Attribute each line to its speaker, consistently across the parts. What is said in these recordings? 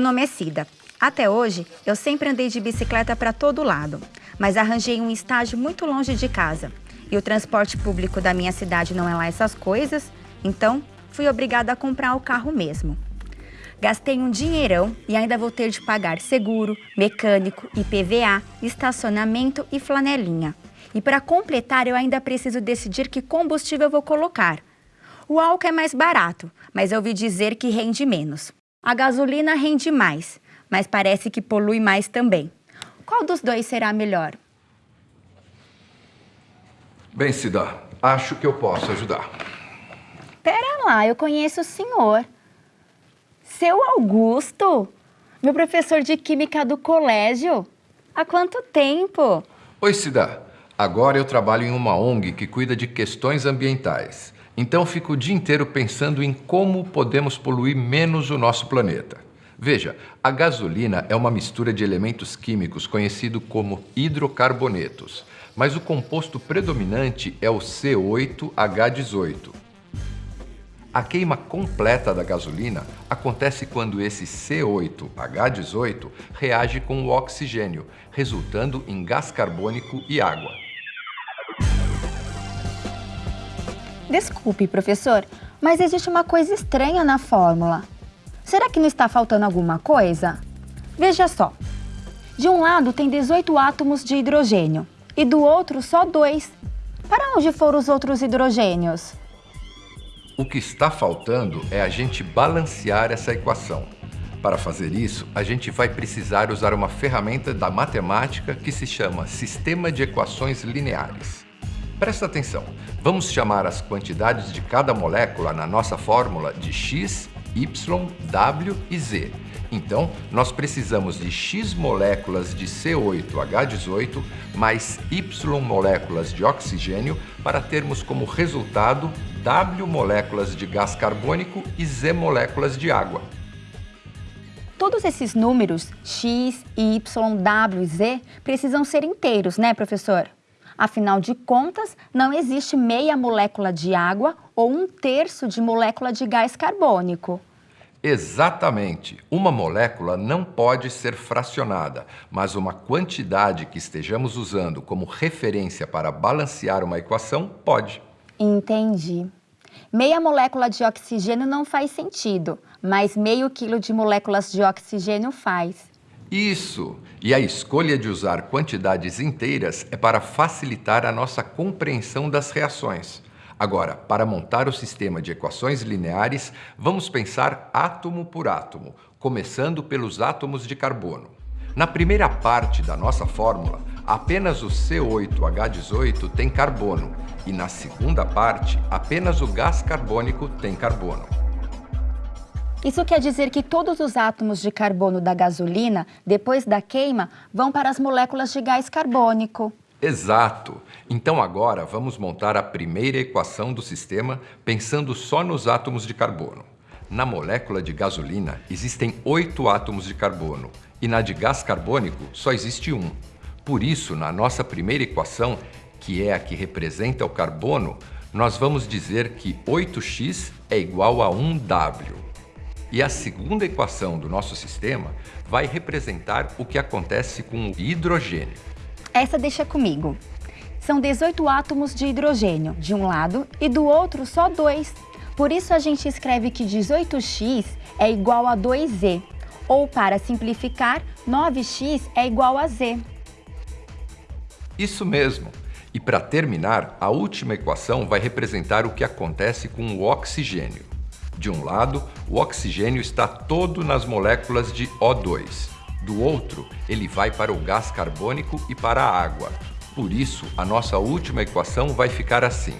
Speaker 1: Meu nome é Cida. Até hoje, eu sempre andei de bicicleta para todo lado, mas arranjei um estágio muito longe de casa. E o transporte público da minha cidade não é lá essas coisas, então fui obrigada a comprar o carro mesmo. Gastei um dinheirão e ainda vou ter de pagar seguro, mecânico, IPVA, estacionamento e flanelinha. E para completar, eu ainda preciso decidir que combustível vou colocar. O álcool é mais barato, mas eu ouvi dizer que rende menos. A gasolina rende mais, mas parece que polui mais também. Qual dos dois será melhor?
Speaker 2: Bem, Cida, acho que eu posso ajudar.
Speaker 1: Pera lá, eu conheço o senhor. Seu Augusto, meu professor de química do colégio. Há quanto tempo?
Speaker 2: Oi, Cida. Agora eu trabalho em uma ONG que cuida de questões ambientais. Então fico o dia inteiro pensando em como podemos poluir menos o nosso planeta. Veja, a gasolina é uma mistura de elementos químicos conhecido como hidrocarbonetos, mas o composto predominante é o C8H18. A queima completa da gasolina acontece quando esse C8H18 reage com o oxigênio, resultando em gás carbônico e água.
Speaker 1: Desculpe, professor, mas existe uma coisa estranha na fórmula. Será que não está faltando alguma coisa? Veja só. De um lado tem 18 átomos de hidrogênio e do outro só dois. Para onde foram os outros hidrogênios?
Speaker 2: O que está faltando é a gente balancear essa equação. Para fazer isso, a gente vai precisar usar uma ferramenta da matemática que se chama Sistema de Equações Lineares. Presta atenção, vamos chamar as quantidades de cada molécula na nossa fórmula de x, y, w e z. Então, nós precisamos de x moléculas de C8H18 mais y moléculas de oxigênio para termos como resultado W moléculas de gás carbônico e Z moléculas de água.
Speaker 1: Todos esses números, x, y, w e z, precisam ser inteiros, né, professor? Afinal de contas, não existe meia molécula de água ou um terço de molécula de gás carbônico.
Speaker 2: Exatamente. Uma molécula não pode ser fracionada, mas uma quantidade que estejamos usando como referência para balancear uma equação pode.
Speaker 1: Entendi. Meia molécula de oxigênio não faz sentido, mas meio quilo de moléculas de oxigênio faz.
Speaker 2: Isso! E a escolha de usar quantidades inteiras é para facilitar a nossa compreensão das reações. Agora, para montar o sistema de equações lineares, vamos pensar átomo por átomo, começando pelos átomos de carbono. Na primeira parte da nossa fórmula, apenas o C8H18 tem carbono e na segunda parte, apenas o gás carbônico tem carbono.
Speaker 1: Isso quer dizer que todos os átomos de carbono da gasolina, depois da queima, vão para as moléculas de gás carbônico.
Speaker 2: Exato! Então agora vamos montar a primeira equação do sistema pensando só nos átomos de carbono. Na molécula de gasolina existem oito átomos de carbono e na de gás carbônico só existe um. Por isso, na nossa primeira equação, que é a que representa o carbono, nós vamos dizer que 8x é igual a 1W. E a segunda equação do nosso sistema vai representar o que acontece com o hidrogênio.
Speaker 1: Essa deixa comigo. São 18 átomos de hidrogênio de um lado e do outro só dois. Por isso a gente escreve que 18x é igual a 2z, ou para simplificar, 9x é igual a z.
Speaker 2: Isso mesmo. E para terminar, a última equação vai representar o que acontece com o oxigênio. De um lado, o oxigênio está todo nas moléculas de O2. Do outro, ele vai para o gás carbônico e para a água. Por isso, a nossa última equação vai ficar assim.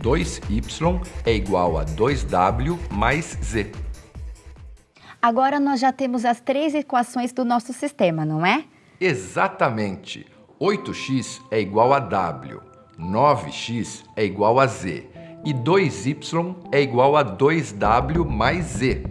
Speaker 2: 2y é igual a 2w mais z.
Speaker 1: Agora nós já temos as três equações do nosso sistema, não é?
Speaker 2: Exatamente. 8x é igual a w, 9x é igual a z e 2y é igual a 2w mais z.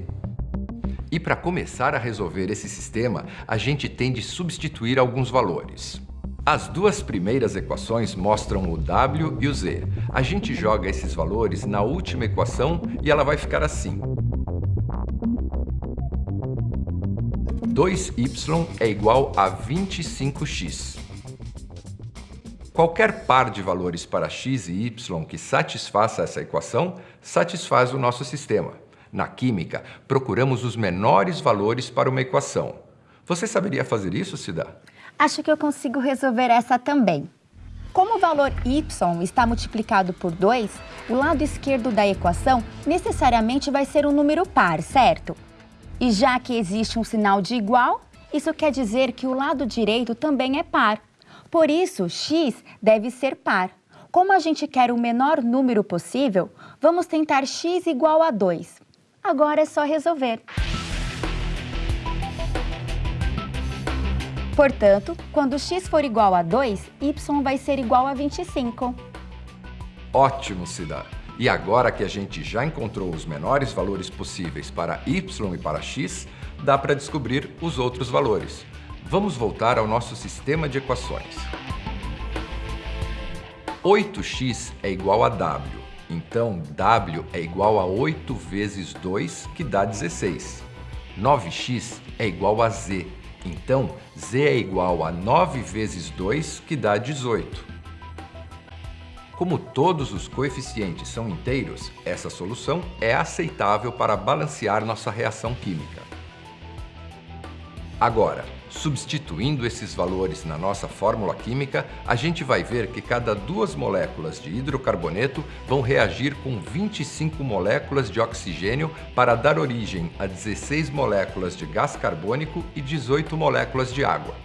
Speaker 2: E para começar a resolver esse sistema, a gente tem de substituir alguns valores. As duas primeiras equações mostram o w e o z. A gente joga esses valores na última equação e ela vai ficar assim. 2y é igual a 25x. Qualquer par de valores para x e y que satisfaça essa equação, satisfaz o nosso sistema. Na química, procuramos os menores valores para uma equação. Você saberia fazer isso, Cida?
Speaker 1: Acho que eu consigo resolver essa também. Como o valor y está multiplicado por 2, o lado esquerdo da equação necessariamente vai ser um número par, certo? E já que existe um sinal de igual, isso quer dizer que o lado direito também é par. Por isso, x deve ser par. Como a gente quer o menor número possível, vamos tentar x igual a 2. Agora é só resolver. Portanto, quando x for igual a 2, y vai ser igual a 25.
Speaker 2: Ótimo, Cida! E agora que a gente já encontrou os menores valores possíveis para y e para x, dá para descobrir os outros valores. Vamos voltar ao nosso sistema de equações. 8x é igual a w, então w é igual a 8 vezes 2, que dá 16. 9x é igual a z, então z é igual a 9 vezes 2, que dá 18. Como todos os coeficientes são inteiros, essa solução é aceitável para balancear nossa reação química. Agora, Substituindo esses valores na nossa fórmula química, a gente vai ver que cada duas moléculas de hidrocarboneto vão reagir com 25 moléculas de oxigênio para dar origem a 16 moléculas de gás carbônico e 18 moléculas de água.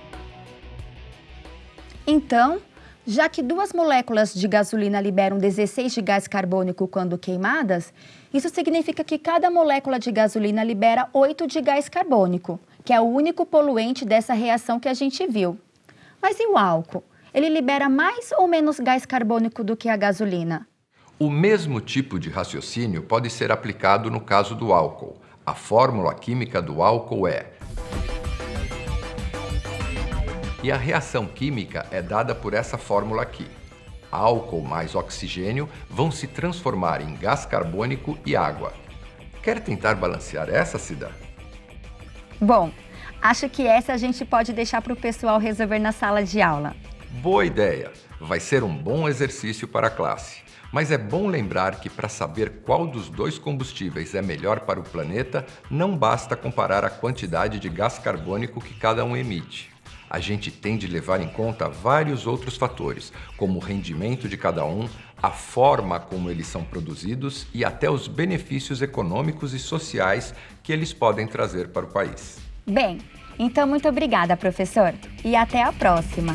Speaker 1: Então, já que duas moléculas de gasolina liberam 16 de gás carbônico quando queimadas, isso significa que cada molécula de gasolina libera 8 de gás carbônico que é o único poluente dessa reação que a gente viu. Mas e o álcool? Ele libera mais ou menos gás carbônico do que a gasolina?
Speaker 2: O mesmo tipo de raciocínio pode ser aplicado no caso do álcool. A fórmula química do álcool é e a reação química é dada por essa fórmula aqui. Álcool mais oxigênio vão se transformar em gás carbônico e água. Quer tentar balancear essa, Cida?
Speaker 1: Bom, acho que essa a gente pode deixar para o pessoal resolver na sala de aula.
Speaker 2: Boa ideia! Vai ser um bom exercício para a classe. Mas é bom lembrar que para saber qual dos dois combustíveis é melhor para o planeta, não basta comparar a quantidade de gás carbônico que cada um emite. A gente tem de levar em conta vários outros fatores, como o rendimento de cada um, a forma como eles são produzidos e até os benefícios econômicos e sociais que eles podem trazer para o país.
Speaker 1: Bem, então muito obrigada, professor, e até a próxima!